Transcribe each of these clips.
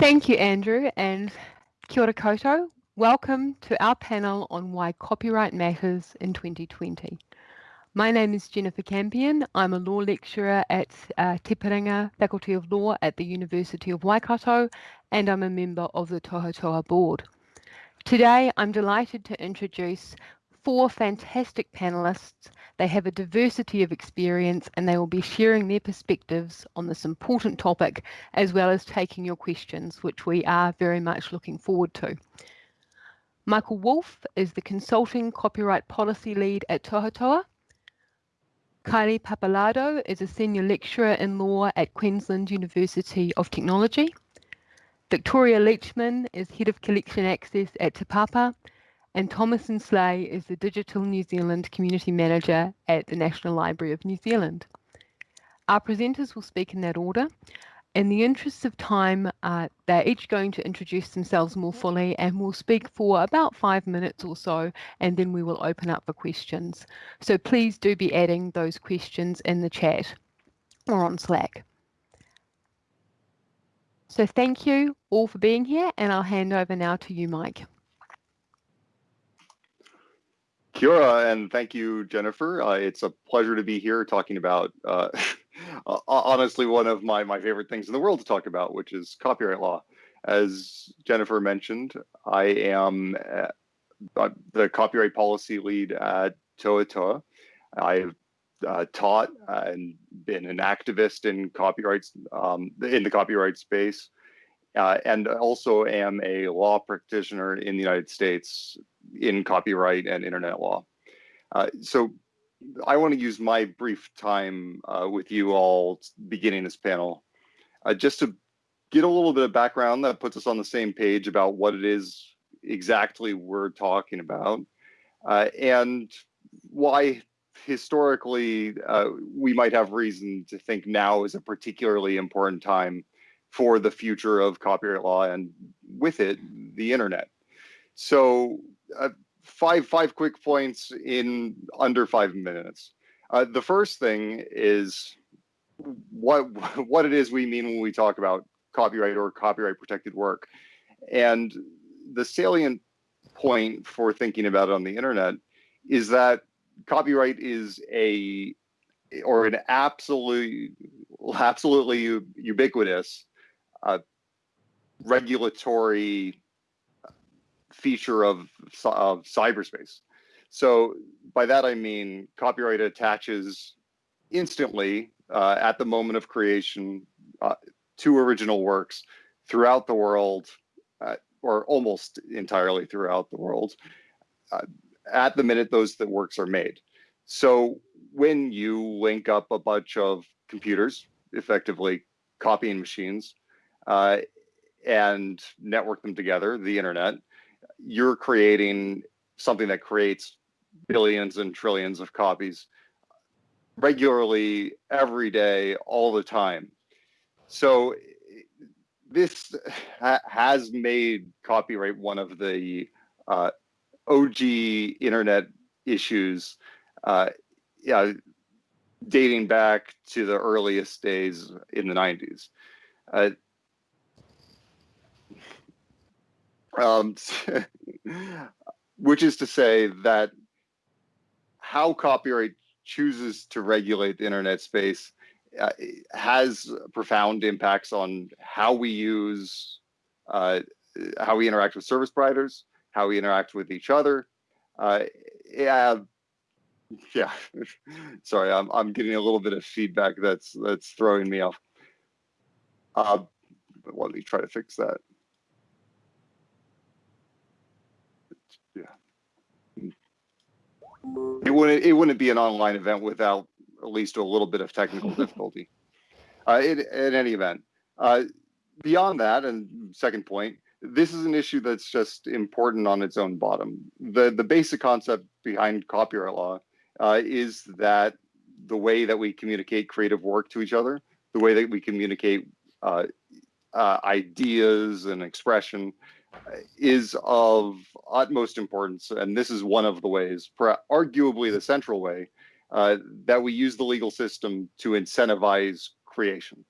Thank you, Andrew, and kia ora koutou. Welcome to our panel on why copyright matters in 2020. My name is Jennifer Campion. I'm a law lecturer at uh, Te Faculty of Law at the University of Waikato, and I'm a member of the Tohotoa Board. Today, I'm delighted to introduce four fantastic panelists. They have a diversity of experience and they will be sharing their perspectives on this important topic as well as taking your questions, which we are very much looking forward to. Michael Wolf is the Consulting Copyright Policy Lead at Tohotoa. Kylie Pappalardo is a Senior Lecturer in Law at Queensland University of Technology. Victoria Leachman is Head of Collection Access at Te Papa and Thomasin Sleigh is the Digital New Zealand Community Manager at the National Library of New Zealand. Our presenters will speak in that order. In the interest of time, uh, they're each going to introduce themselves more fully and will speak for about five minutes or so, and then we will open up for questions. So please do be adding those questions in the chat or on Slack. So thank you all for being here, and I'll hand over now to you, Mike. Kia ora, and thank you, Jennifer. Uh, it's a pleasure to be here talking about, uh, honestly, one of my, my favorite things in the world to talk about, which is copyright law. As Jennifer mentioned, I am uh, the copyright policy lead at Tohotoa. I've uh, taught and been an activist in copyrights um, in the copyright space, uh, and also am a law practitioner in the United States in copyright and internet law. Uh, so I want to use my brief time uh, with you all beginning this panel uh, just to get a little bit of background that puts us on the same page about what it is exactly we're talking about uh, and why historically uh, we might have reason to think now is a particularly important time for the future of copyright law and with it the internet. So uh, five five quick points in under five minutes. Uh, the first thing is what what it is we mean when we talk about copyright or copyright protected work, and the salient point for thinking about it on the internet is that copyright is a or an absolute absolutely ubiquitous uh, regulatory feature of, of cyberspace. So by that I mean copyright attaches instantly uh, at the moment of creation uh, to original works throughout the world, uh, or almost entirely throughout the world, uh, at the minute those the works are made. So when you link up a bunch of computers, effectively copying machines, uh, and network them together, the internet, you're creating something that creates billions and trillions of copies regularly every day all the time. So this ha has made copyright one of the uh, og internet issues uh, yeah, dating back to the earliest days in the 90s uh, um, which is to say that how copyright chooses to regulate the internet space uh, has profound impacts on how we use, uh, how we interact with service providers, how we interact with each other. Uh, yeah, yeah. Sorry, I'm I'm getting a little bit of feedback that's that's throwing me off. Uh, let me try to fix that. It wouldn't it wouldn't be an online event without at least a little bit of technical difficulty. Uh, in, in any event, uh, beyond that, and second point, this is an issue that's just important on its own bottom. The the basic concept behind copyright law uh, is that the way that we communicate creative work to each other, the way that we communicate uh, uh, ideas and expression, is of utmost importance, and this is one of the ways, arguably the central way, uh, that we use the legal system to incentivize creation.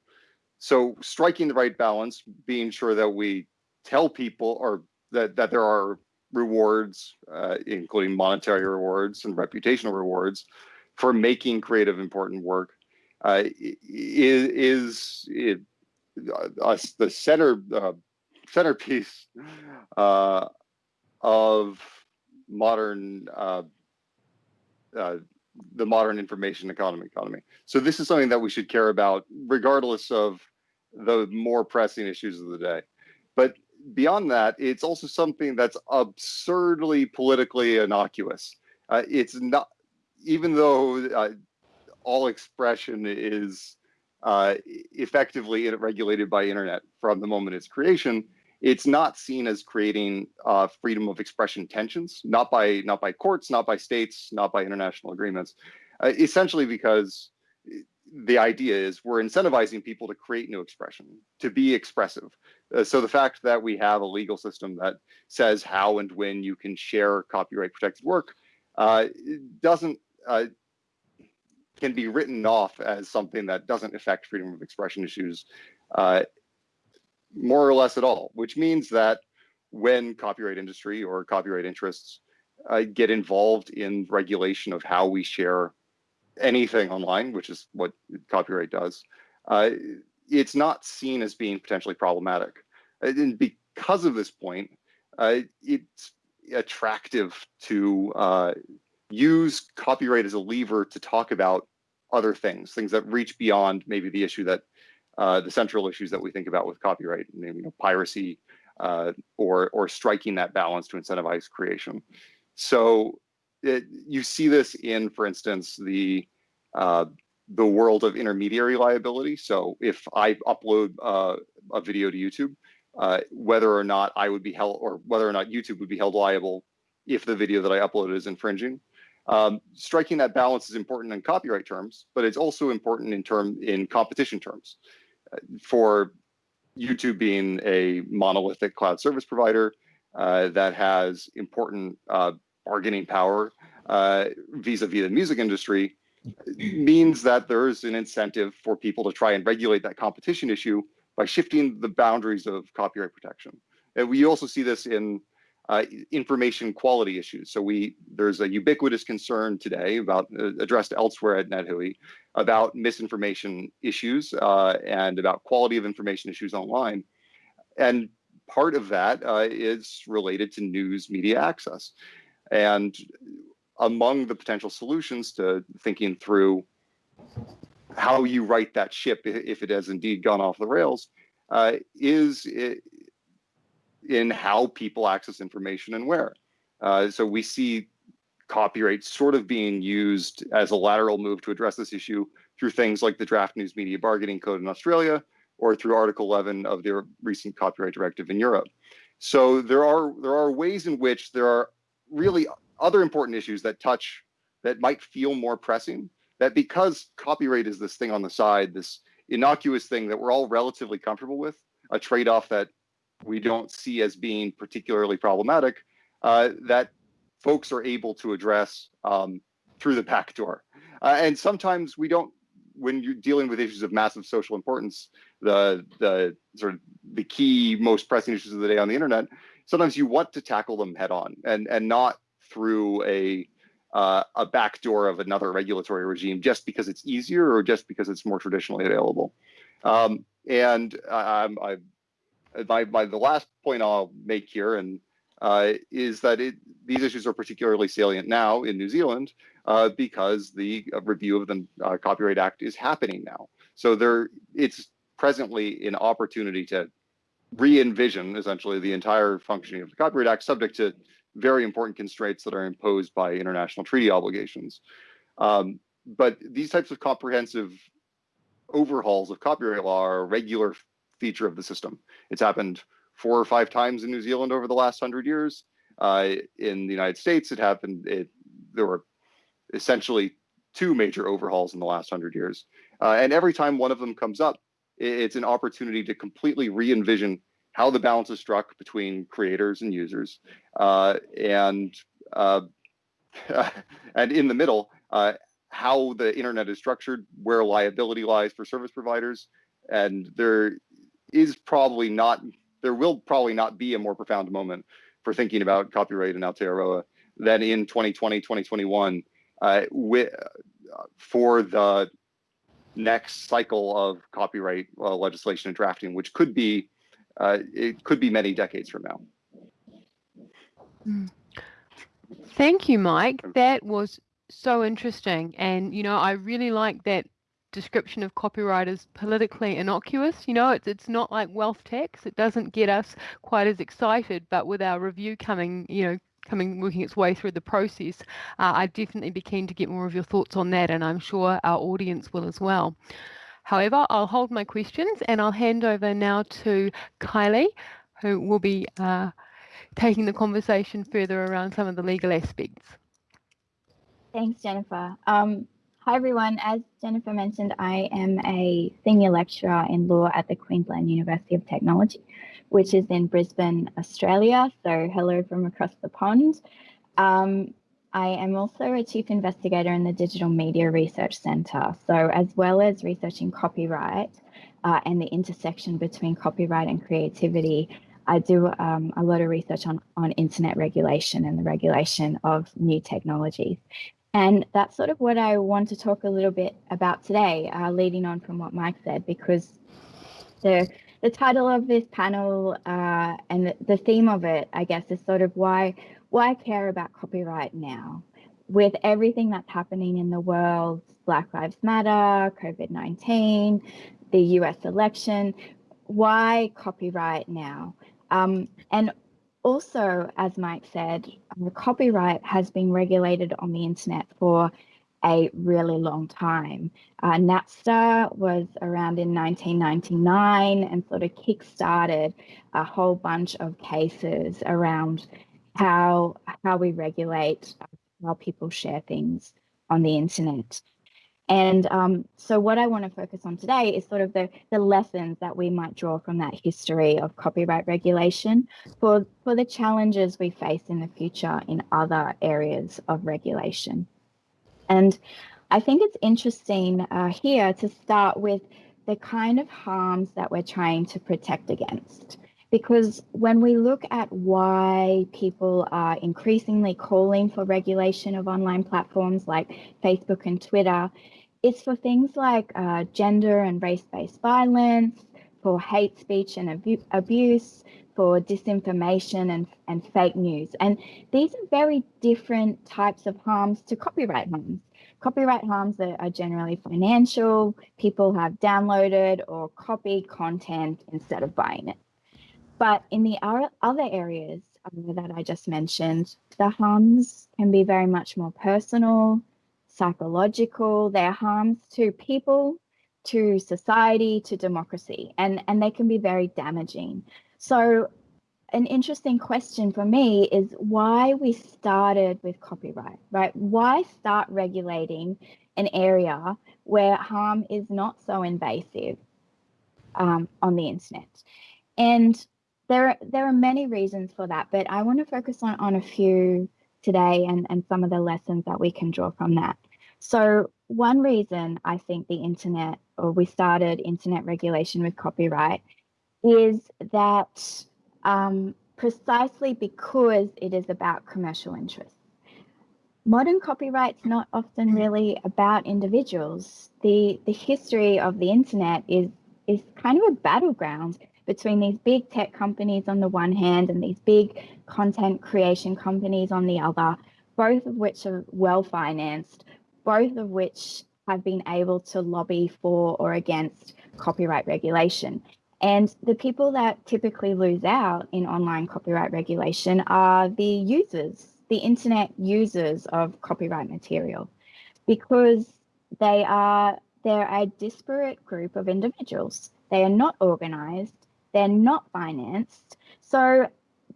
so striking the right balance, being sure that we tell people or that, that there are rewards, uh, including monetary rewards and reputational rewards for making creative important work uh, is, is uh, the center uh, centerpiece uh, of modern uh, uh, the modern information economy economy. So this is something that we should care about regardless of the more pressing issues of the day. But beyond that, it's also something that's absurdly politically innocuous. Uh, it's not, even though uh, all expression is uh, effectively regulated by internet from the moment its creation, it's not seen as creating uh, freedom of expression tensions, not by not by courts, not by states, not by international agreements, uh, essentially because the idea is we're incentivizing people to create new expression, to be expressive. Uh, so the fact that we have a legal system that says how and when you can share copyright protected work uh, doesn't uh, can be written off as something that doesn't affect freedom of expression issues uh, more or less at all, which means that when copyright industry or copyright interests uh, get involved in regulation of how we share anything online, which is what copyright does, uh, it's not seen as being potentially problematic. And because of this point, uh, it's attractive to uh, use copyright as a lever to talk about other things, things that reach beyond maybe the issue that uh, the central issues that we think about with copyright, you know, piracy, uh, or or striking that balance to incentivize creation. So it, you see this in, for instance, the uh, the world of intermediary liability. So if I upload uh, a video to YouTube, uh, whether or not I would be held, or whether or not YouTube would be held liable if the video that I uploaded is infringing. Um, striking that balance is important in copyright terms, but it's also important in term in competition terms. For YouTube being a monolithic cloud service provider uh, that has important uh, bargaining power uh, vis-a-vis -vis the music industry, means that there's an incentive for people to try and regulate that competition issue by shifting the boundaries of copyright protection. And we also see this in uh, information quality issues. So we there's a ubiquitous concern today about uh, addressed elsewhere at NetHui about misinformation issues uh, and about quality of information issues online. And part of that uh, is related to news media access. And among the potential solutions to thinking through how you right that ship if it has indeed gone off the rails uh, is in how people access information and where. Uh, so we see copyright sort of being used as a lateral move to address this issue through things like the draft news media bargaining code in Australia or through Article 11 of the recent copyright directive in Europe. So there are there are ways in which there are really other important issues that touch that might feel more pressing that because copyright is this thing on the side, this innocuous thing that we're all relatively comfortable with, a trade-off that we don't see as being particularly problematic uh, that folks are able to address um, through the back door. Uh, and sometimes we don't, when you're dealing with issues of massive social importance, the the sort of the key, most pressing issues of the day on the internet, sometimes you want to tackle them head on and and not through a uh, a backdoor of another regulatory regime just because it's easier or just because it's more traditionally available. Um, and I, I, my, my, the last point I'll make here and uh, is that it, these issues are particularly salient now in New Zealand uh, because the uh, review of the uh, Copyright Act is happening now. So there, it's presently an opportunity to re-envision essentially the entire functioning of the Copyright Act, subject to very important constraints that are imposed by international treaty obligations. Um, but these types of comprehensive overhauls of copyright law are a regular feature of the system. It's happened four or five times in New Zealand over the last hundred years. Uh, in the United States, it happened, it, there were essentially two major overhauls in the last hundred years. Uh, and every time one of them comes up, it's an opportunity to completely re-envision how the balance is struck between creators and users, uh, and uh, and in the middle, uh, how the internet is structured, where liability lies for service providers, and there is probably not, there will probably not be a more profound moment for thinking about copyright in Aotearoa than in 2020, 2021, uh, with, uh, for the next cycle of copyright uh, legislation and drafting, which could be, uh, it could be many decades from now. Thank you, Mike. That was so interesting. And, you know, I really like that description of copyright as politically innocuous. You know, it's it's not like wealth tax. It doesn't get us quite as excited. But with our review coming, you know, coming working its way through the process, uh, I'd definitely be keen to get more of your thoughts on that, and I'm sure our audience will as well. However, I'll hold my questions and I'll hand over now to Kylie, who will be uh, taking the conversation further around some of the legal aspects. Thanks, Jennifer. Um, hi, everyone. As Jennifer mentioned, I am a senior lecturer in law at the Queensland University of Technology, which is in Brisbane, Australia. So hello from across the pond. Um, I am also a chief investigator in the Digital Media Research Centre. So as well as researching copyright uh, and the intersection between copyright and creativity, I do um, a lot of research on, on internet regulation and the regulation of new technologies. And that's sort of what I want to talk a little bit about today, uh, leading on from what Mike said, because the the title of this panel uh, and the, the theme of it, I guess, is sort of why why care about copyright now, with everything that's happening in the world, Black Lives Matter, COVID nineteen, the U.S. election. Why copyright now? Um, and also, as Mike said, copyright has been regulated on the internet for a really long time. Uh, Napster was around in 1999 and sort of kick-started a whole bunch of cases around how how we regulate how people share things on the internet. And um, so what I want to focus on today is sort of the, the lessons that we might draw from that history of copyright regulation for, for the challenges we face in the future in other areas of regulation. And I think it's interesting uh, here to start with the kind of harms that we're trying to protect against. Because when we look at why people are increasingly calling for regulation of online platforms like Facebook and Twitter, it's for things like uh, gender and race-based violence, for hate speech and abu abuse, for disinformation and, and fake news. And these are very different types of harms to copyright harms. Copyright harms that are generally financial, people have downloaded or copied content instead of buying it. But in the other areas uh, that I just mentioned, the harms can be very much more personal, psychological, they're harms to people, to society, to democracy, and, and they can be very damaging. So an interesting question for me is why we started with copyright, right? Why start regulating an area where harm is not so invasive um, on the internet? And there, there are many reasons for that, but I want to focus on, on a few today and, and some of the lessons that we can draw from that. So one reason I think the internet or we started internet regulation with copyright is that um, precisely because it is about commercial interests. Modern copyright's not often really about individuals. The the history of the internet is is kind of a battleground between these big tech companies on the one hand and these big content creation companies on the other, both of which are well financed, both of which have been able to lobby for or against copyright regulation. And the people that typically lose out in online copyright regulation are the users, the internet users of copyright material, because they are they're a disparate group of individuals. They are not organized, they're not financed. So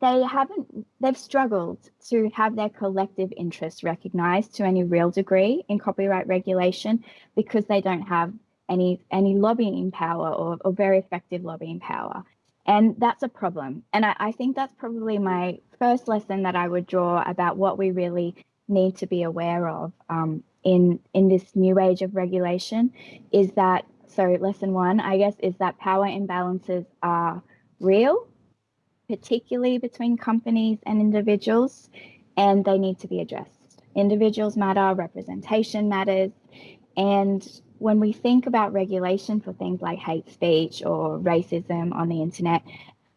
they haven't they've struggled to have their collective interests recognized to any real degree in copyright regulation because they don't have any any lobbying power or, or very effective lobbying power. And that's a problem. And I, I think that's probably my first lesson that i would draw about what we really need to be aware of um, in in this new age of regulation is that so lesson one, I guess, is that power imbalances are real, particularly between companies and individuals, and they need to be addressed. Individuals matter, representation matters, and when we think about regulation for things like hate speech or racism on the internet,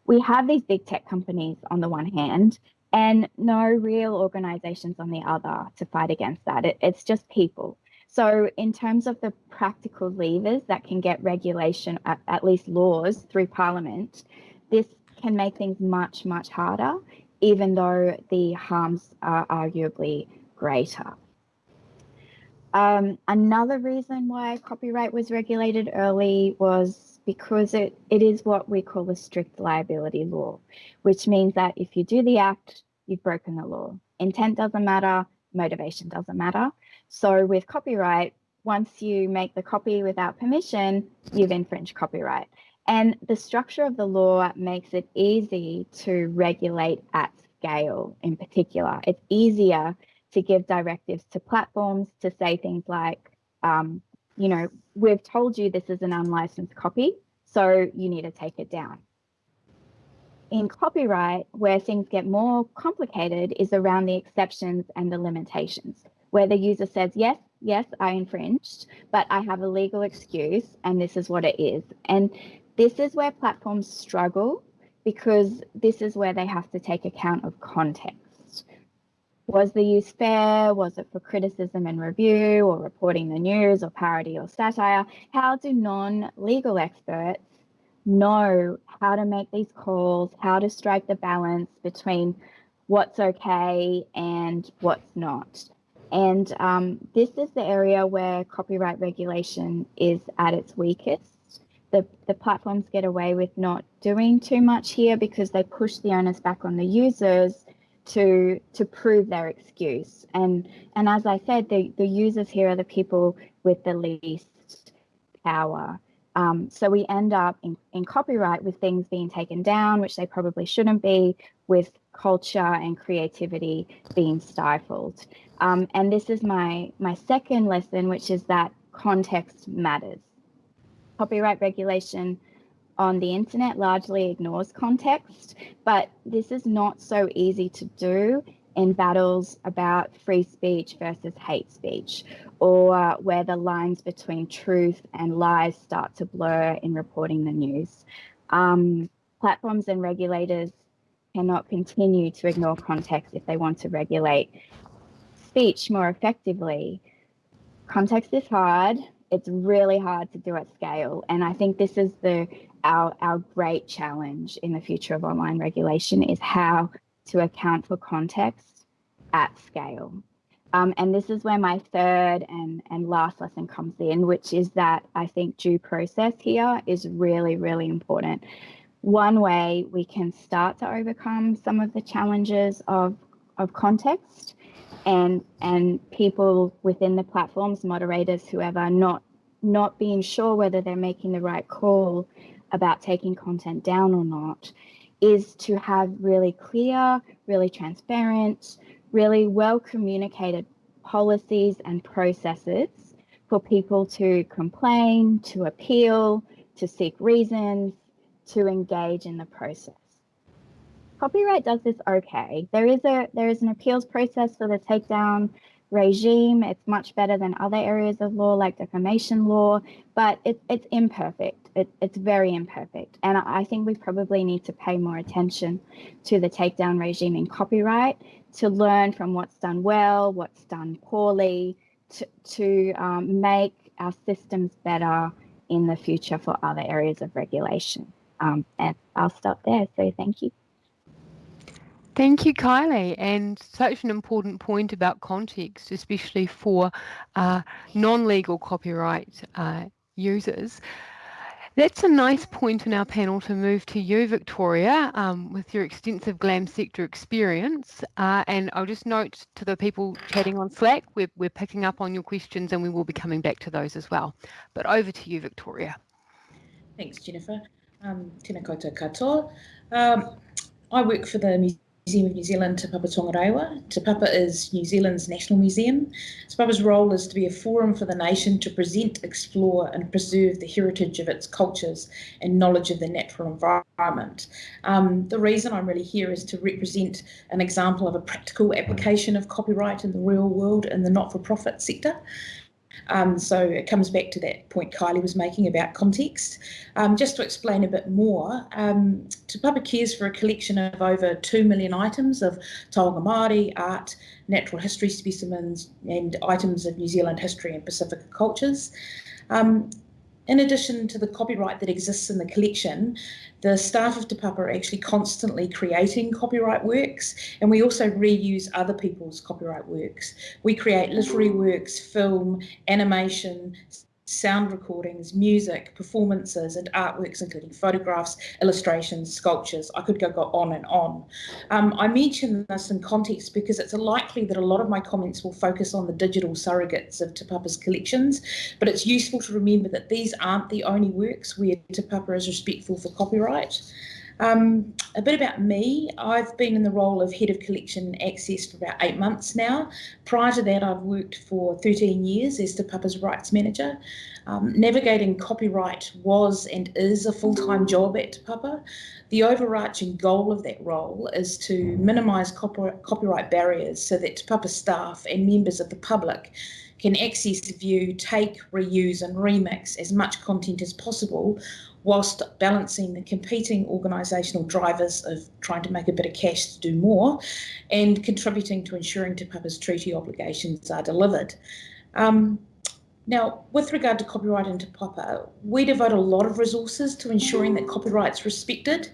we have these big tech companies on the one hand and no real organizations on the other to fight against that. It, it's just people. So, in terms of the practical levers that can get regulation, at, at least laws, through Parliament, this can make things much, much harder, even though the harms are arguably greater. Um, another reason why copyright was regulated early was because it, it is what we call a strict liability law, which means that if you do the act, you've broken the law. Intent doesn't matter, motivation doesn't matter. So with copyright, once you make the copy without permission, you've infringed copyright. And the structure of the law makes it easy to regulate at scale in particular. It's easier to give directives to platforms to say things like, um, you know, we've told you this is an unlicensed copy, so you need to take it down. In copyright, where things get more complicated is around the exceptions and the limitations, where the user says, yes, yes, I infringed, but I have a legal excuse and this is what it is. And this is where platforms struggle because this is where they have to take account of context. Was the use fair? Was it for criticism and review or reporting the news or parody or satire? How do non legal experts know how to make these calls, how to strike the balance between what's okay and what's not? And um, this is the area where copyright regulation is at its weakest. The, the platforms get away with not doing too much here because they push the onus back on the users to to prove their excuse. And and as I said, the, the users here are the people with the least power. Um, so we end up in, in copyright with things being taken down, which they probably shouldn't be, with culture and creativity being stifled. Um, and this is my my second lesson, which is that context matters. Copyright regulation on the internet largely ignores context, but this is not so easy to do in battles about free speech versus hate speech, or where the lines between truth and lies start to blur in reporting the news. Um, platforms and regulators cannot continue to ignore context if they want to regulate speech more effectively. Context is hard. It's really hard to do at scale. And I think this is the our, our great challenge in the future of online regulation is how to account for context at scale. Um, and this is where my third and, and last lesson comes in, which is that I think due process here is really, really important. One way we can start to overcome some of the challenges of, of context and and people within the platforms, moderators, whoever, not not being sure whether they're making the right call about taking content down or not is to have really clear, really transparent, really well communicated policies and processes for people to complain, to appeal, to seek reasons, to engage in the process. Copyright does this okay. There is a there is an appeals process for the takedown regime. It's much better than other areas of law like defamation law, but it, it's imperfect. It, it's very imperfect. And I think we probably need to pay more attention to the takedown regime in copyright to learn from what's done well, what's done poorly, to, to um, make our systems better in the future for other areas of regulation. Um, and I'll stop there. So thank you. Thank you, Kylie. And such an important point about context, especially for uh, non legal copyright uh, users. That's a nice point in our panel to move to you, Victoria, um, with your extensive GLAM sector experience. Uh, and I'll just note to the people chatting on Slack, we're, we're picking up on your questions and we will be coming back to those as well. But over to you, Victoria. Thanks, Jennifer. Um, tēnā koutou katoa. Um, I work for the Museum of New Zealand, Te Papa Tongarewa. Te Papa is New Zealand's national museum. Te Papa's role is to be a forum for the nation to present, explore and preserve the heritage of its cultures and knowledge of the natural environment. Um, the reason I'm really here is to represent an example of a practical application of copyright in the real world in the not-for-profit sector. Um, so it comes back to that point Kylie was making about context. Um, just to explain a bit more, um, Te Papa cares for a collection of over 2 million items of taonga Māori, art, natural history specimens and items of New Zealand history and Pacific cultures. Um, in addition to the copyright that exists in the collection, the staff of Te Papa are actually constantly creating copyright works and we also reuse other people's copyright works. We create literary works, film, animation, sound recordings, music, performances, and artworks, including photographs, illustrations, sculptures. I could go, go on and on. Um, I mention this in context because it's likely that a lot of my comments will focus on the digital surrogates of Te Papa's collections, but it's useful to remember that these aren't the only works where Te Papa is respectful for copyright. Um, a bit about me. I've been in the role of Head of Collection Access for about eight months now. Prior to that, I've worked for 13 years as Te Papa's Rights Manager. Um, navigating copyright was and is a full-time job at Papa. The overarching goal of that role is to minimise copyright barriers so that Papa staff and members of the public can access, view, take, reuse and remix as much content as possible whilst balancing the competing organisational drivers of trying to make a bit of cash to do more and contributing to ensuring Te Papa's treaty obligations are delivered. Um, now, with regard to copyright in Te Papa, we devote a lot of resources to ensuring that copyright's respected.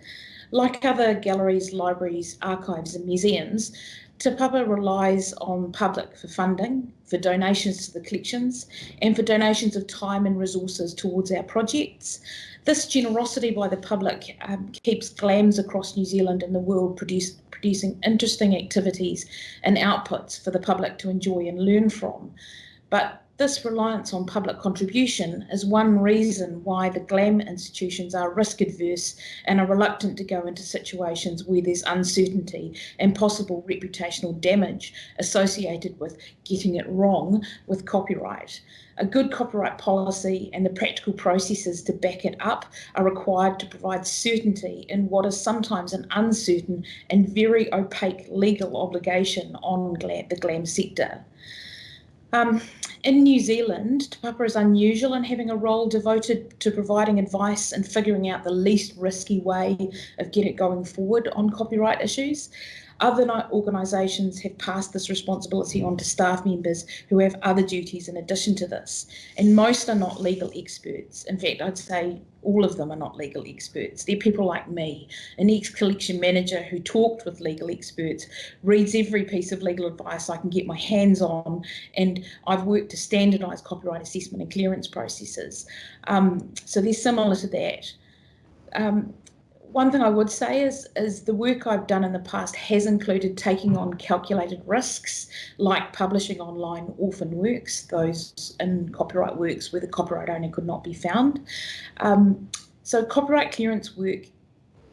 Like other galleries, libraries, archives and museums, Te Papa relies on public for funding, for donations to the collections, and for donations of time and resources towards our projects. This generosity by the public um, keeps GLAMS across New Zealand and the world produce, producing interesting activities and outputs for the public to enjoy and learn from. But this reliance on public contribution is one reason why the GLAM institutions are risk adverse and are reluctant to go into situations where there's uncertainty and possible reputational damage associated with getting it wrong with copyright. A good copyright policy and the practical processes to back it up are required to provide certainty in what is sometimes an uncertain and very opaque legal obligation on the GLAM sector. Um, in New Zealand, Te Papa is unusual in having a role devoted to providing advice and figuring out the least risky way of getting going forward on copyright issues. Other organisations have passed this responsibility on to staff members who have other duties in addition to this, and most are not legal experts. In fact, I'd say all of them are not legal experts. They're people like me, an ex-collection manager who talked with legal experts, reads every piece of legal advice I can get my hands on, and I've worked to standardise copyright assessment and clearance processes. Um, so they're similar to that. Um, one thing I would say is, is the work I've done in the past has included taking on calculated risks, like publishing online orphan works, those in copyright works where the copyright owner could not be found. Um, so copyright clearance work,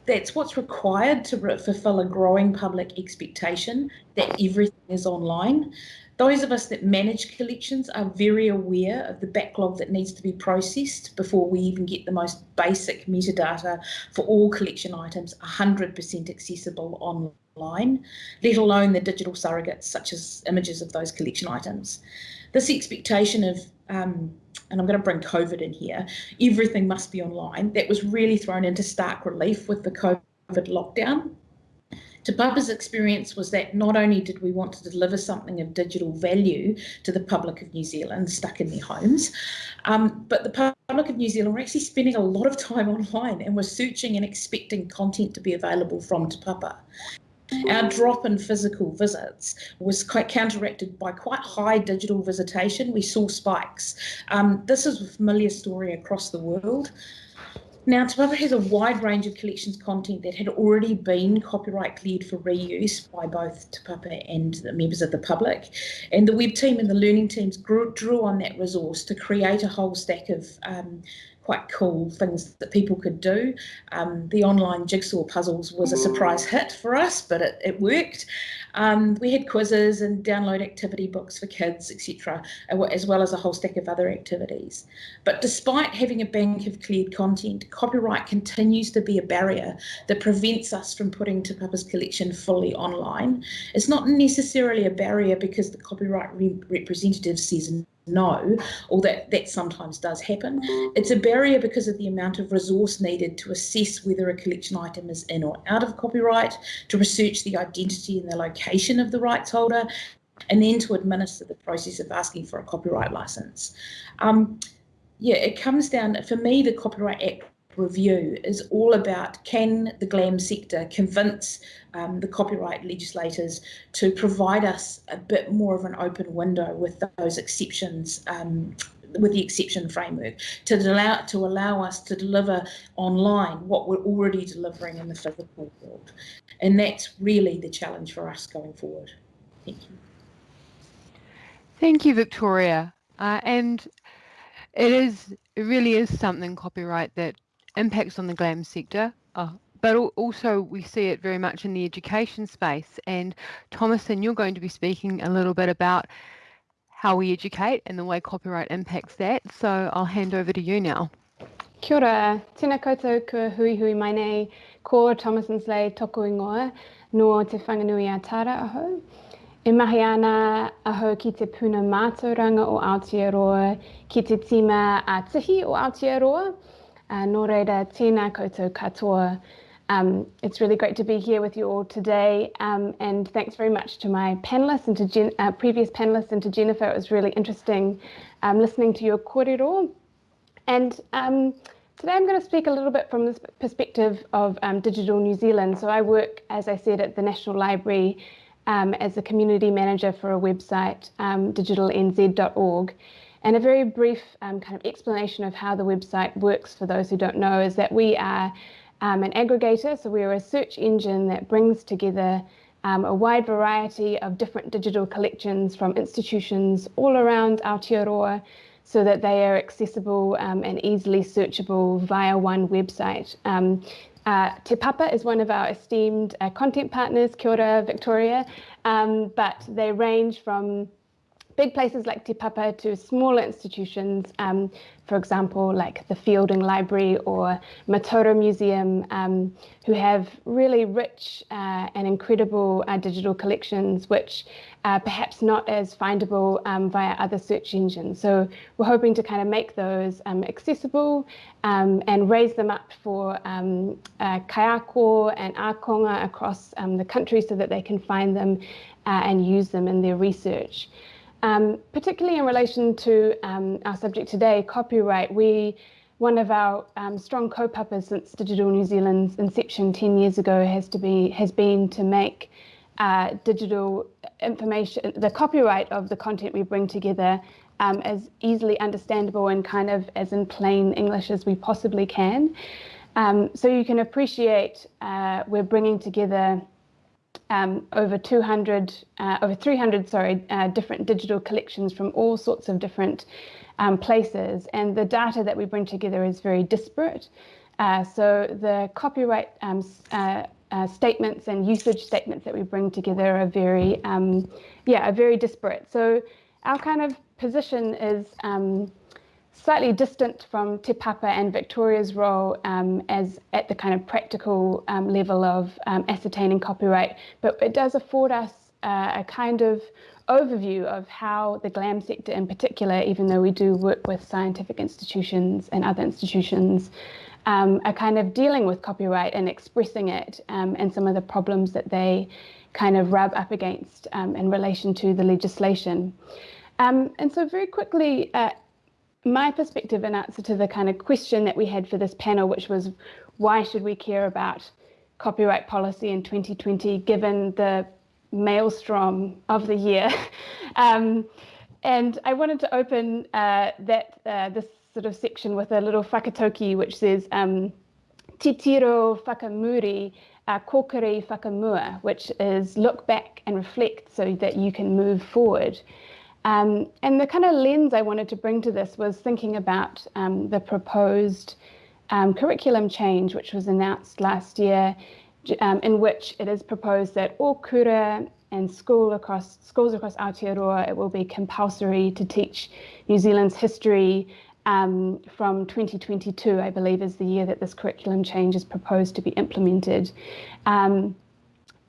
that's what's required to fulfill a growing public expectation that everything is online. Those of us that manage collections are very aware of the backlog that needs to be processed before we even get the most basic metadata for all collection items 100% accessible online, let alone the digital surrogates such as images of those collection items. This expectation of um, and I'm going to bring COVID in here, everything must be online. That was really thrown into stark relief with the COVID lockdown. Te Papa's experience was that not only did we want to deliver something of digital value to the public of New Zealand stuck in their homes, um, but the public of New Zealand were actually spending a lot of time online and were searching and expecting content to be available from Te Papa. Our drop in physical visits was quite counteracted by quite high digital visitation. We saw spikes. Um, this is a familiar story across the world. Now, Te Papa has a wide range of collections content that had already been copyright cleared for reuse by both Te Papa and the members of the public. And the web team and the learning teams grew, drew on that resource to create a whole stack of um, quite cool things that people could do. Um, the online jigsaw puzzles was a surprise hit for us, but it, it worked. Um, we had quizzes and download activity books for kids, etc., as well as a whole stack of other activities. But despite having a bank of cleared content, copyright continues to be a barrier that prevents us from putting Te Papa's collection fully online. It's not necessarily a barrier because the copyright re representative says no, or that that sometimes does happen. It's a barrier because of the amount of resource needed to assess whether a collection item is in or out of copyright, to research the identity and the location of the rights holder, and then to administer the process of asking for a copyright license. Um, yeah, it comes down, for me, the Copyright Act review is all about can the GLAM sector convince um, the copyright legislators to provide us a bit more of an open window with those exceptions um, with the exception framework to allow to allow us to deliver online what we're already delivering in the physical world? And that's really the challenge for us going forward. Thank you. Thank you victoria. Uh, and it is it really is something copyright that impacts on the GLAM sector, uh, but also we see it very much in the education space. And Thomasin, you're going to be speaking a little bit about how we educate and the way copyright impacts that. So I'll hand over to you now. Kia ora, tēnā koutou kua hui hui mai nei, ko Thomasin Sleigh toko ingoa no te whanganui a Tara aho. E mahi ana aho ki te puna mātauranga o Aotearoa, ki te tima a tihi o Aotearoa, uh, nō reira, tēnā koutou katoa. Um, it's really great to be here with you all today. Um, and thanks very much to my panelists and to Jen, uh, previous panelists and to Jennifer. It was really interesting um, listening to your kōrero. And um, today I'm going to speak a little bit from the perspective of um, Digital New Zealand. So I work, as I said, at the National Library um, as a community manager for a website, digitalnz.org. And a very brief um, kind of explanation of how the website works for those who don't know is that we are um, an aggregator, so we're a search engine that brings together um, a wide variety of different digital collections from institutions all around Aotearoa so that they are accessible um, and easily searchable via one website. Um, uh, Te Papa is one of our esteemed uh, content partners, Kia ora, Victoria, um, but they range from big places like Te Papa to smaller institutions, um, for example, like the Feilding Library or Mataura Museum, um, who have really rich uh, and incredible uh, digital collections, which are perhaps not as findable um, via other search engines. So we're hoping to kind of make those um, accessible um, and raise them up for um, uh, kaiako and akonga across um, the country so that they can find them uh, and use them in their research. Um, particularly in relation to um, our subject today, copyright, we one of our um, strong kaupapa since Digital New Zealand's inception 10 years ago has to be has been to make uh, digital information, the copyright of the content we bring together um, as easily understandable and kind of as in plain English as we possibly can. Um, so you can appreciate uh, we're bringing together um, over 200, uh, over 300, sorry, uh, different digital collections from all sorts of different um, places. And the data that we bring together is very disparate. Uh, so the copyright um, uh, uh, statements and usage statements that we bring together are very, um, yeah, are very disparate. So our kind of position is um, slightly distant from Te Papa and Victoria's role um, as at the kind of practical um, level of um, ascertaining copyright, but it does afford us uh, a kind of overview of how the GLAM sector in particular, even though we do work with scientific institutions and other institutions, um, are kind of dealing with copyright and expressing it um, and some of the problems that they kind of rub up against um, in relation to the legislation. and so very quickly, uh, my perspective in answer to the kind of question that we had for this panel, which was why should we care about copyright policy in 2020 given the maelstrom of the year? um, and I wanted to open uh, that uh, this sort of section with a little whakataukī which says um, titiro whakamuri uh, kokiri whakamua, which is look back and reflect so that you can move forward. Um, and the kind of lens I wanted to bring to this was thinking about um, the proposed um, curriculum change, which was announced last year, um, in which it is proposed that all kura and school across schools across Aotearoa, it will be compulsory to teach New Zealand's history um, from 2022, I believe, is the year that this curriculum change is proposed to be implemented. Um,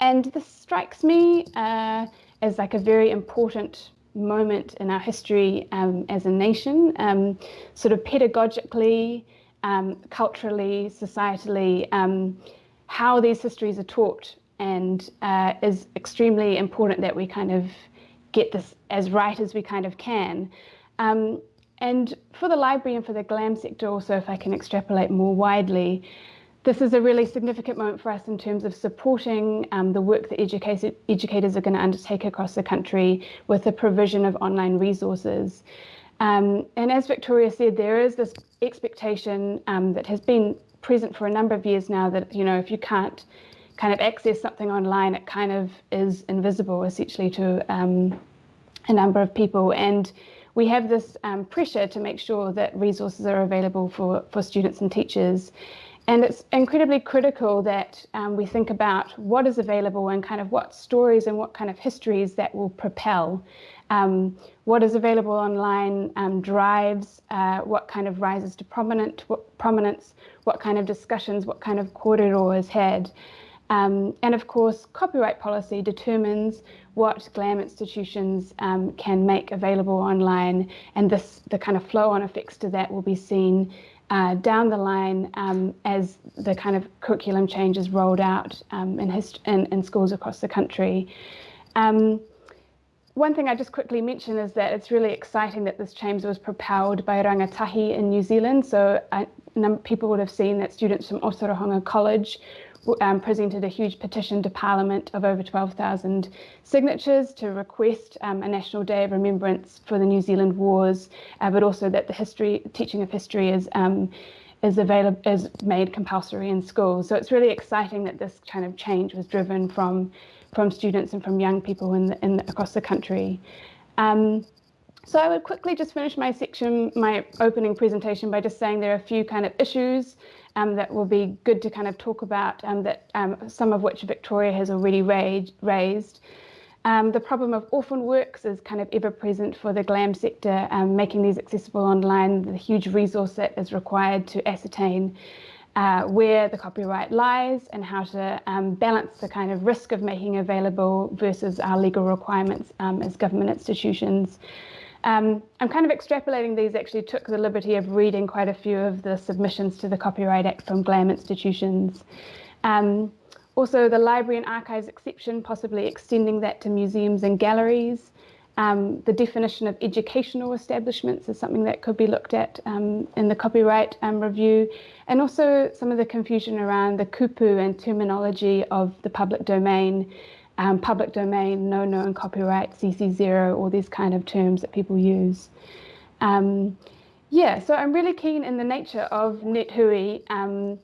and this strikes me uh, as like a very important moment in our history um, as a nation, um, sort of pedagogically, um, culturally, societally, um, how these histories are taught and uh, is extremely important that we kind of get this as right as we kind of can. Um, and for the library and for the GLAM sector also, if I can extrapolate more widely, this is a really significant moment for us in terms of supporting um, the work that educators, are going to undertake across the country with the provision of online resources. Um, and as Victoria said, there is this expectation um, that has been present for a number of years now that, you know, if you can't kind of access something online, it kind of is invisible essentially to um, a number of people. And we have this um, pressure to make sure that resources are available for, for students and teachers. And it's incredibly critical that um, we think about what is available and kind of what stories and what kind of histories that will propel. Um, what is available online um, drives uh, what kind of rises to prominent, what, prominence, what kind of discussions, what kind of korero is had. Um, and of course, copyright policy determines what GLAM institutions um, can make available online, and this the kind of flow-on effects to that will be seen uh, down the line um, as the kind of curriculum changes rolled out um, in, in, in, schools across the country. Um, one thing I just quickly mention is that it's really exciting that this change was propelled by Rangatahi in New Zealand. So I, people would have seen that students from Otorohanga College um, presented a huge petition to Parliament of over 12,000 signatures to request um, a National Day of Remembrance for the New Zealand Wars, uh, but also that the history teaching of history is um, is available is made compulsory in schools. So it's really exciting that this kind of change was driven from from students and from young people in, the, in the, across the country. Um, so I would quickly just finish my section, my opening presentation by just saying there are a few kind of issues um, that will be good to kind of talk about, um, that um, some of which Victoria has already raised. Um, the problem of orphan works is kind of ever present for the GLAM sector, um, making these accessible online, the huge resource that is required to ascertain uh, where the copyright lies and how to um, balance the kind of risk of making available versus our legal requirements as government institutions. Um, I'm kind of extrapolating these, actually took the liberty of reading quite a few of the submissions to the Copyright Act from GLAM institutions. Um, also, the library and archives exception, possibly extending that to museums and galleries. Um, the definition of educational establishments is something that could be looked at um, in the copyright um, review, and also some of the confusion around the kupu and terminology of the public domain um, public domain, no known copyright, CC0, all these kind of terms that people use. Um, yeah, so I'm really keen in the nature of NetHui um,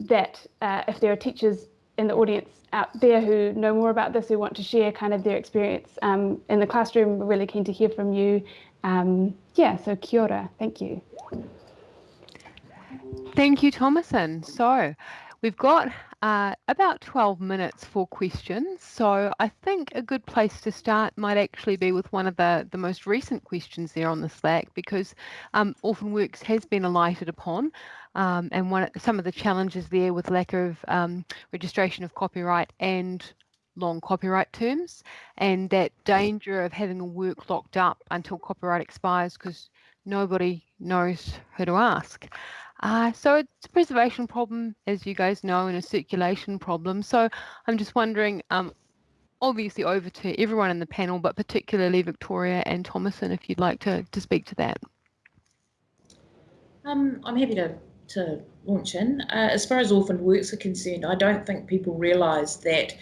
that uh, if there are teachers in the audience out there who know more about this, who want to share kind of their experience um, in the classroom, we're really keen to hear from you. Um, yeah, so kia ora, thank you. Thank you, Thomasin. So we've got uh, about 12 minutes for questions. So I think a good place to start might actually be with one of the, the most recent questions there on the Slack because um, Orphan Works has been alighted upon um, and one some of the challenges there with lack of um, registration of copyright and long copyright terms and that danger of having a work locked up until copyright expires because nobody knows who to ask. Uh, so it's a preservation problem, as you guys know, and a circulation problem. So I'm just wondering, um, obviously over to everyone in the panel, but particularly Victoria and Thomasin, if you'd like to, to speak to that. Um, I'm happy to, to launch in. Uh, as far as orphaned works are concerned, I don't think people realise that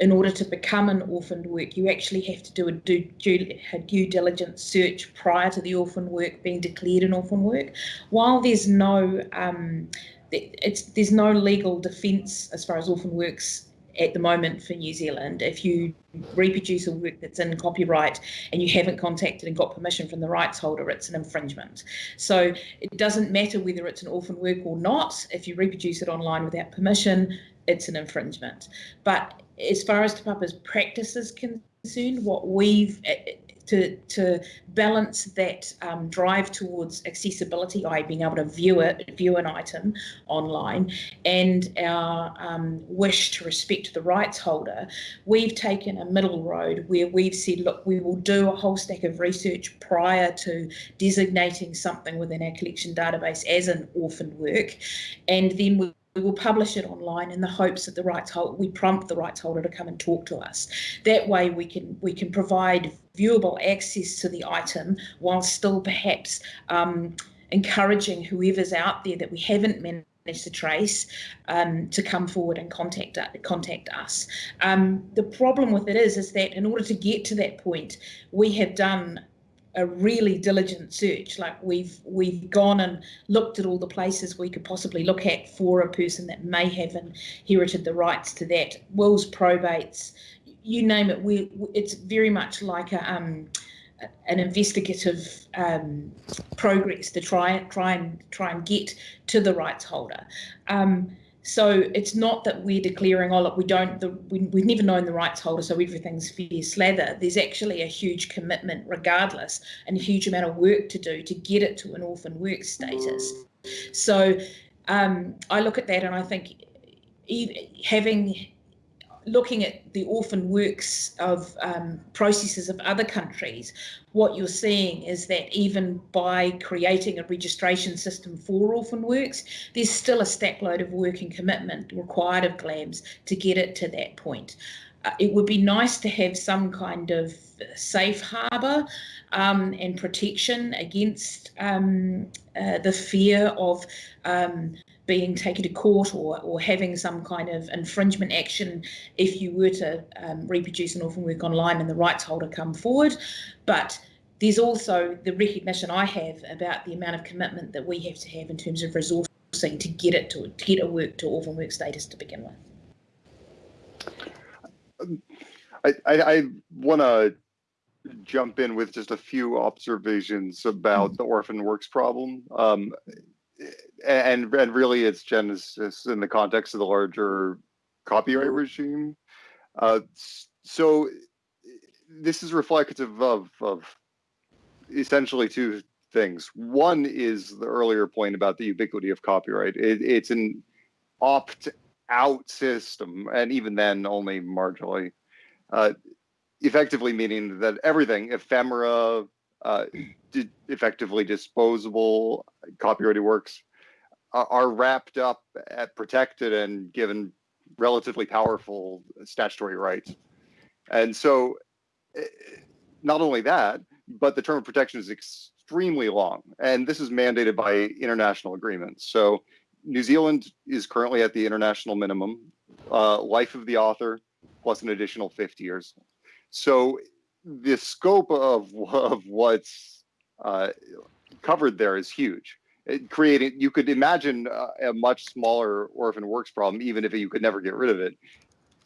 in order to become an orphaned work, you actually have to do a due, due, diligence search prior to the orphan work being declared an orphan work. While there's no um, it's there's no legal defence as far as orphan works at the moment for New Zealand. If you reproduce a work that's in copyright and you haven't contacted and got permission from the rights holder, it's an infringement. So it doesn't matter whether it's an orphan work or not. If you reproduce it online without permission, it's an infringement. But as far as Te Papa's practice is concerned, what we've to, to balance that um, drive towards accessibility, i.e. being able to view it, view an item online, and our um, wish to respect the rights holder, we've taken a middle road where we've said, look, we will do a whole stack of research prior to designating something within our collection database as an orphan work, and then we we will publish it online in the hopes that the rights holder we prompt the rights holder to come and talk to us. That way we can we can provide viewable access to the item while still perhaps um, encouraging whoever's out there that we haven't managed to trace um, to come forward and contact contact us. Um, the problem with it is is that in order to get to that point, we have done a really diligent search. Like we've we've gone and looked at all the places we could possibly look at for a person that may have inherited the rights to that. Wills, probates, you name it. We it's very much like a um, an investigative um, progress to try try and try and get to the rights holder. Um, so it's not that we're declaring, oh, look, we don't, the, we, we've never known the rights holder, so everything's fair slather. There's actually a huge commitment, regardless, and a huge amount of work to do to get it to an orphan work status. So um, I look at that and I think having looking at the orphan works of um, processes of other countries, what you're seeing is that even by creating a registration system for orphan works, there's still a stack load of work and commitment required of GLAMS to get it to that point. Uh, it would be nice to have some kind of safe harbour um, and protection against um, uh, the fear of um, being taken to court or, or having some kind of infringement action if you were to um, reproduce an orphan work online and the rights holder come forward. But there's also the recognition I have about the amount of commitment that we have to have in terms of resourcing to get it to, to get a work to orphan work status to begin with. I, I, I want to jump in with just a few observations about the orphan works problem. Um, and and really its genesis in the context of the larger copyright regime. Uh, so this is reflective of of essentially two things. One is the earlier point about the ubiquity of copyright. It, it's an opt-out system, and even then, only marginally. Uh, effectively meaning that everything, ephemera, uh, effectively disposable copyrighted works are, are wrapped up, at protected, and given relatively powerful statutory rights. And so, eh, not only that, but the term of protection is extremely long, and this is mandated by international agreements. So, New Zealand is currently at the international minimum, uh, life of the author plus an additional 50 years. So, the scope of, of what's uh, covered there is huge. It creating, you could imagine a, a much smaller orphan works problem, even if you could never get rid of it,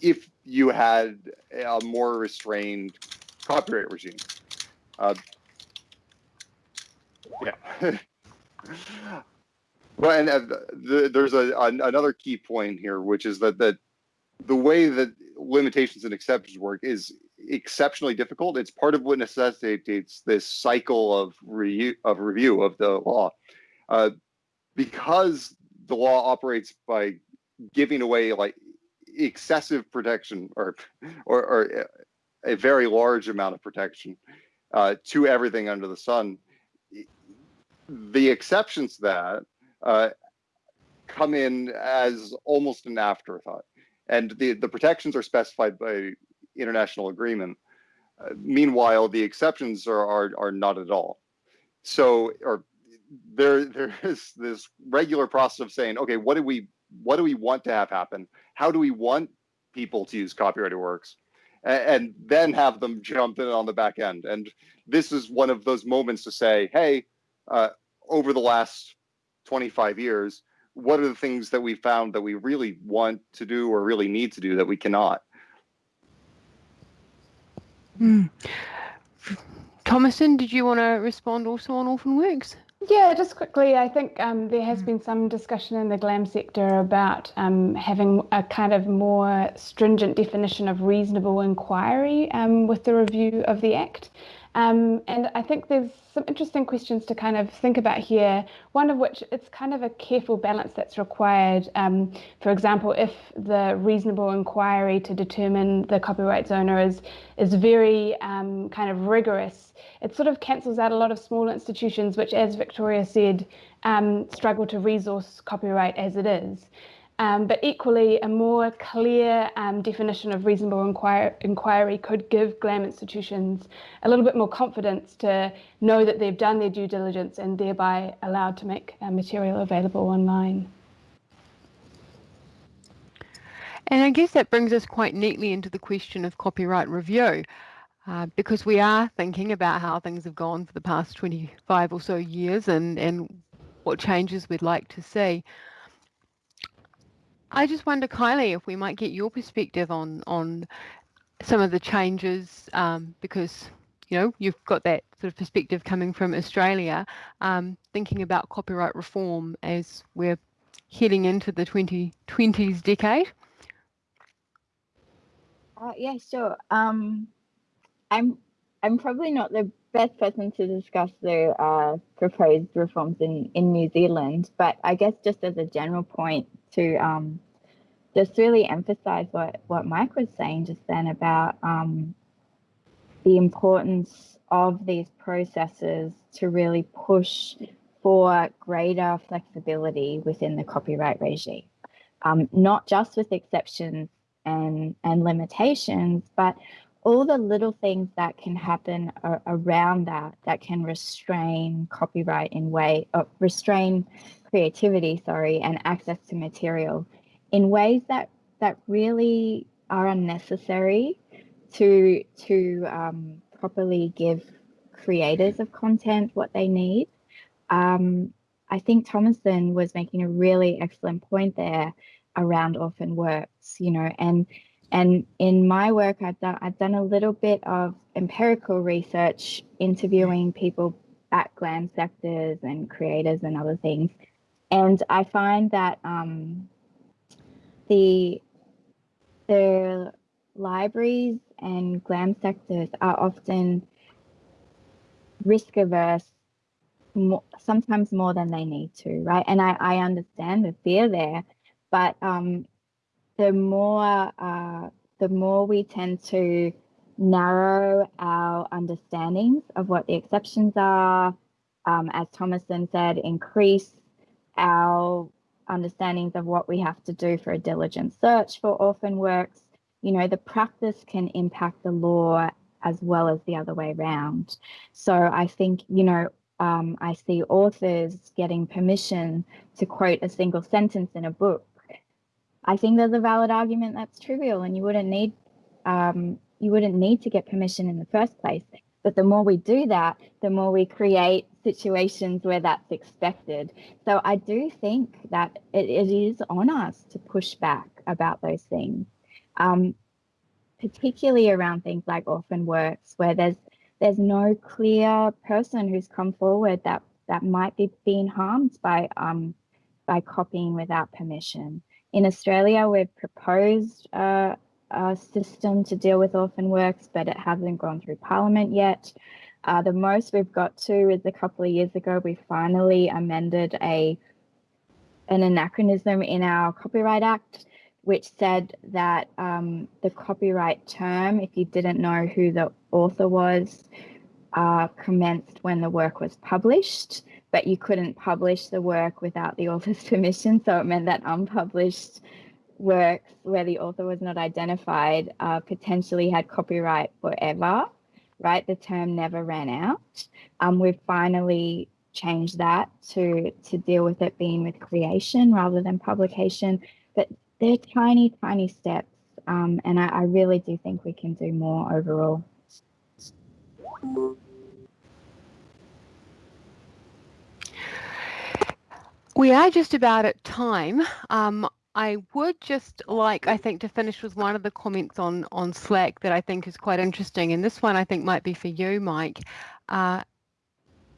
if you had a more restrained copyright regime. Uh, yeah. well, and uh, the, there's a, an, another key point here, which is that that the way that limitations and exceptions work is exceptionally difficult. It's part of what necessitates this cycle of review of review of the law, uh, because the law operates by giving away like excessive protection or or, or a very large amount of protection uh, to everything under the sun. The exceptions to that uh, come in as almost an afterthought and the, the protections are specified by international agreement. Uh, meanwhile, the exceptions are, are, are not at all. So, or there there is this regular process of saying, okay, what do we what do we want to have happen? How do we want people to use copyrighted works? And, then have them jump in on the back end. And this is one of those moments to say, hey, uh, over the last 25 years, what are the things that we found that we really want to do or really need to do that we cannot? Mm. Thomasin, did you want to respond also on orphan works? Yeah, just quickly, I think um, there has been some discussion in the GLAM sector about um, having a kind of more stringent definition of reasonable inquiry um, with the review of the Act. Um, and I think there's some interesting questions to kind of think about here. One of which it's kind of a careful balance that's required. Um, for example, if the reasonable inquiry to determine the copyright owner is is very um, kind of rigorous, it sort of cancels out a lot of small institutions, which, as Victoria said, um, struggle to resource copyright as it is. Um, but equally, a more clear um, definition of reasonable inquir inquiry could give GLAM institutions a little bit more confidence to know that they've done their due diligence and thereby allowed to make uh, material available online. And I guess that brings us quite neatly into the question of copyright review. Uh, because we are thinking about how things have gone for the past 25 or so years and, and what changes we'd like to see. I just wonder, Kylie, if we might get your perspective on on some of the changes um, because you know you've got that sort of perspective coming from Australia, um, thinking about copyright reform as we're heading into the 2020s decade. Uh, yeah, sure. Um, I'm I'm probably not the best person to discuss the uh, proposed reforms in, in New Zealand, but I guess just as a general point to um, just really emphasize what, what Mike was saying just then about um, the importance of these processes to really push for greater flexibility within the copyright regime, um, not just with exceptions and, and limitations, but all the little things that can happen around that that can restrain copyright in way uh, restrain creativity sorry and access to material in ways that that really are unnecessary to to um, properly give creators of content what they need um, I think Thomasin was making a really excellent point there around orphan works, you know, and and in my work, I've done, I've done a little bit of empirical research, interviewing people at GLAM sectors and creators and other things. And I find that um, the, the libraries and GLAM sectors are often risk averse more, sometimes more than they need to, right? And I, I understand the fear there, but um, the more uh, the more we tend to narrow our understandings of what the exceptions are, um, as Thomasin said, increase our understandings of what we have to do for a diligent search for orphan works. You know, the practice can impact the law as well as the other way around. So I think, you know, um, I see authors getting permission to quote a single sentence in a book I think there's a valid argument that's trivial and you wouldn't need um, you wouldn't need to get permission in the first place. But the more we do that, the more we create situations where that's expected. So I do think that it, it is on us to push back about those things, um, particularly around things like orphan works, where there's there's no clear person who's come forward that that might be being harmed by um, by copying without permission. In Australia, we've proposed uh, a system to deal with orphan works, but it hasn't gone through Parliament yet. Uh, the most we've got to is a couple of years ago, we finally amended a an anachronism in our Copyright Act, which said that um, the copyright term, if you didn't know who the author was, uh, commenced when the work was published but you couldn't publish the work without the author's permission. So it meant that unpublished works where the author was not identified uh, potentially had copyright forever, right? The term never ran out. Um, we've finally changed that to, to deal with it being with creation rather than publication. But they're tiny, tiny steps. Um, and I, I really do think we can do more overall. We are just about at time. Um, I would just like, I think, to finish with one of the comments on, on Slack that I think is quite interesting. And this one I think might be for you, Mike. Uh,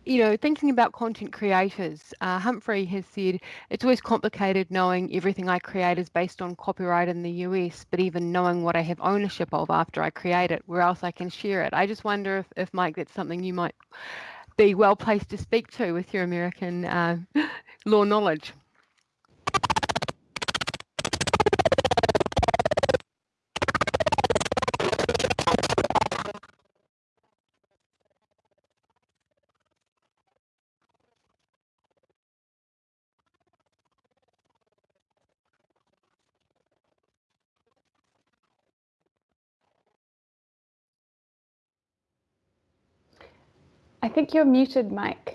you know, thinking about content creators, uh, Humphrey has said it's always complicated knowing everything I create is based on copyright in the US, but even knowing what I have ownership of after I create it, where else I can share it. I just wonder if, if Mike, that's something you might be well placed to speak to with your American uh, law knowledge. Think you're muted, Mike.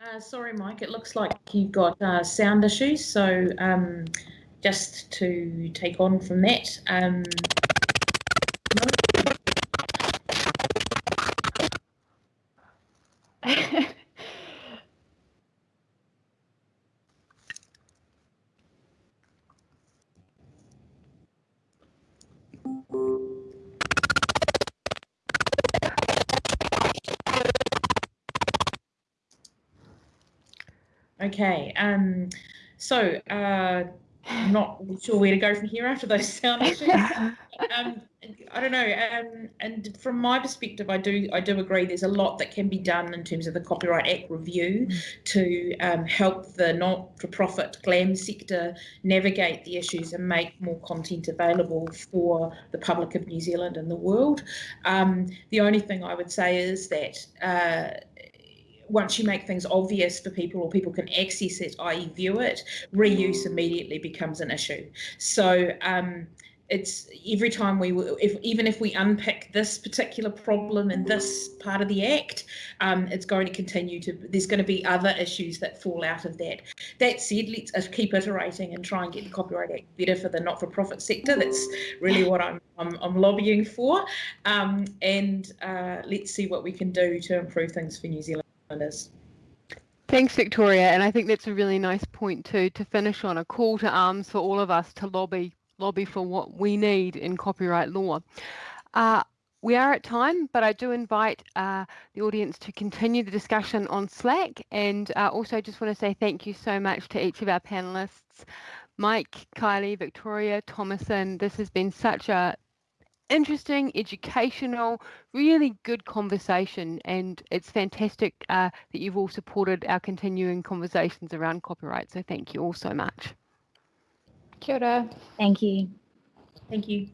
Uh, sorry, Mike, it looks like you've got uh, sound issues. So um, just to take on from that, um, Okay, um, so uh, I'm not sure where to go from here after those sound issues. um, I don't know. Um, and from my perspective, I do I do agree. There's a lot that can be done in terms of the Copyright Act review to um, help the not-for-profit GLAM sector navigate the issues and make more content available for the public of New Zealand and the world. Um, the only thing I would say is that. Uh, once you make things obvious for people or people can access it, i.e., view it, reuse immediately becomes an issue. So um, it's every time we, if even if we unpick this particular problem in this part of the act, um, it's going to continue to. There's going to be other issues that fall out of that. That said, let's keep iterating and try and get the Copyright Act better for the not-for-profit sector. That's really what I'm I'm, I'm lobbying for, um, and uh, let's see what we can do to improve things for New Zealand. Thanks, Victoria. And I think that's a really nice point too to finish on a call to arms for all of us to lobby lobby for what we need in copyright law. Uh, we are at time, but I do invite uh, the audience to continue the discussion on Slack and uh, also just want to say thank you so much to each of our panelists, Mike, Kylie, Victoria, Thomasin. This has been such a interesting, educational, really good conversation. And it's fantastic uh, that you've all supported our continuing conversations around copyright. So thank you all so much. Kia ora. Thank you. Thank you.